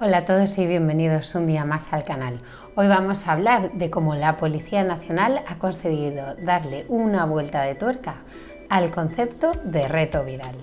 Hola a todos y bienvenidos un día más al canal. Hoy vamos a hablar de cómo la Policía Nacional ha conseguido darle una vuelta de tuerca al concepto de reto viral.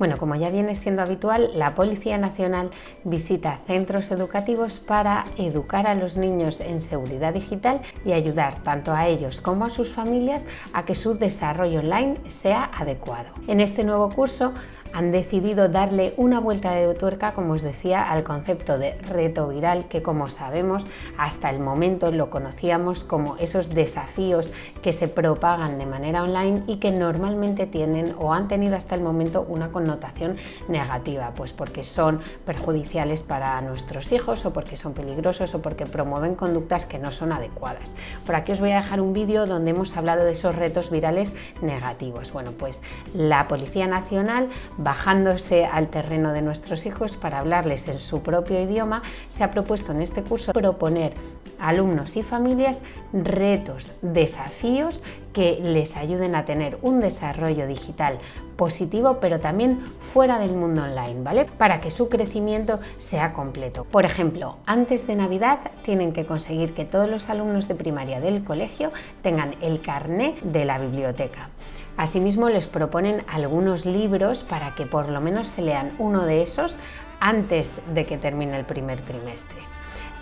Bueno, como ya viene siendo habitual, la Policía Nacional visita centros educativos para educar a los niños en seguridad digital y ayudar tanto a ellos como a sus familias a que su desarrollo online sea adecuado. En este nuevo curso han decidido darle una vuelta de tuerca, como os decía, al concepto de reto viral, que como sabemos hasta el momento lo conocíamos como esos desafíos que se propagan de manera online y que normalmente tienen o han tenido hasta el momento una connotación negativa, pues porque son perjudiciales para nuestros hijos o porque son peligrosos o porque promueven conductas que no son adecuadas. Por aquí os voy a dejar un vídeo donde hemos hablado de esos retos virales negativos. Bueno, pues la Policía Nacional bajándose al terreno de nuestros hijos para hablarles en su propio idioma, se ha propuesto en este curso proponer a alumnos y familias retos, desafíos que les ayuden a tener un desarrollo digital positivo, pero también fuera del mundo online, ¿vale? Para que su crecimiento sea completo. Por ejemplo, antes de Navidad tienen que conseguir que todos los alumnos de primaria del colegio tengan el carné de la biblioteca. Asimismo, les proponen algunos libros para que por lo menos se lean uno de esos antes de que termine el primer trimestre.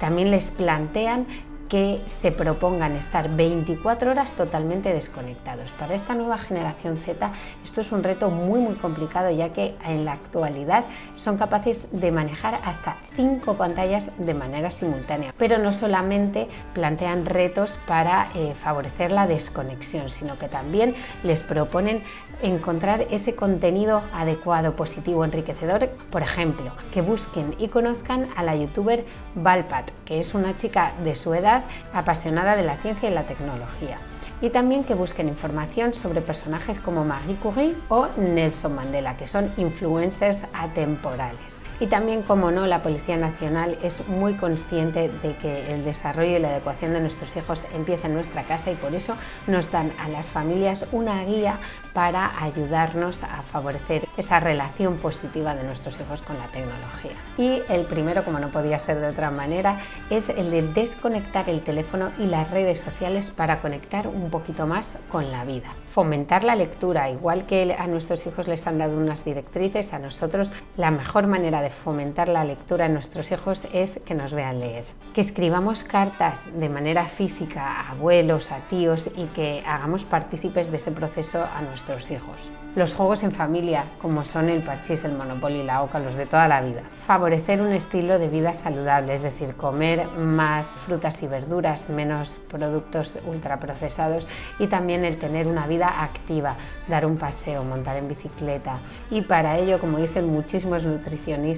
También les plantean que se propongan estar 24 horas totalmente desconectados. Para esta nueva generación Z esto es un reto muy muy complicado ya que en la actualidad son capaces de manejar hasta 5 pantallas de manera simultánea. Pero no solamente plantean retos para eh, favorecer la desconexión, sino que también les proponen encontrar ese contenido adecuado, positivo, enriquecedor. Por ejemplo, que busquen y conozcan a la youtuber Valpat, que es una chica de su edad apasionada de la ciencia y la tecnología. Y también que busquen información sobre personajes como Marie Curie o Nelson Mandela, que son influencers atemporales. Y también, como no, la Policía Nacional es muy consciente de que el desarrollo y la adecuación de nuestros hijos empieza en nuestra casa y por eso nos dan a las familias una guía para ayudarnos a favorecer esa relación positiva de nuestros hijos con la tecnología. Y el primero, como no podía ser de otra manera, es el de desconectar el teléfono y las redes sociales para conectar un poquito más con la vida. Fomentar la lectura, igual que a nuestros hijos les han dado unas directrices, a nosotros la mejor manera de fomentar la lectura en nuestros hijos es que nos vean leer. Que escribamos cartas de manera física a abuelos, a tíos y que hagamos partícipes de ese proceso a nuestros hijos. Los juegos en familia, como son el parchís, el monopoly, la oca, los de toda la vida. Favorecer un estilo de vida saludable, es decir, comer más frutas y verduras, menos productos ultraprocesados y también el tener una vida activa, dar un paseo, montar en bicicleta. Y para ello, como dicen muchísimos nutricionistas,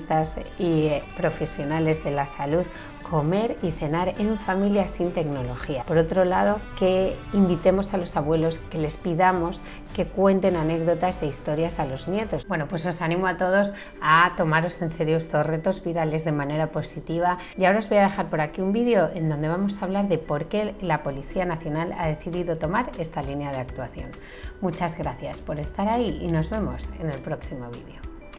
y eh, profesionales de la salud comer y cenar en familia sin tecnología. Por otro lado, que invitemos a los abuelos, que les pidamos que cuenten anécdotas e historias a los nietos. Bueno, pues os animo a todos a tomaros en serio estos retos virales de manera positiva y ahora os voy a dejar por aquí un vídeo en donde vamos a hablar de por qué la Policía Nacional ha decidido tomar esta línea de actuación. Muchas gracias por estar ahí y nos vemos en el próximo vídeo.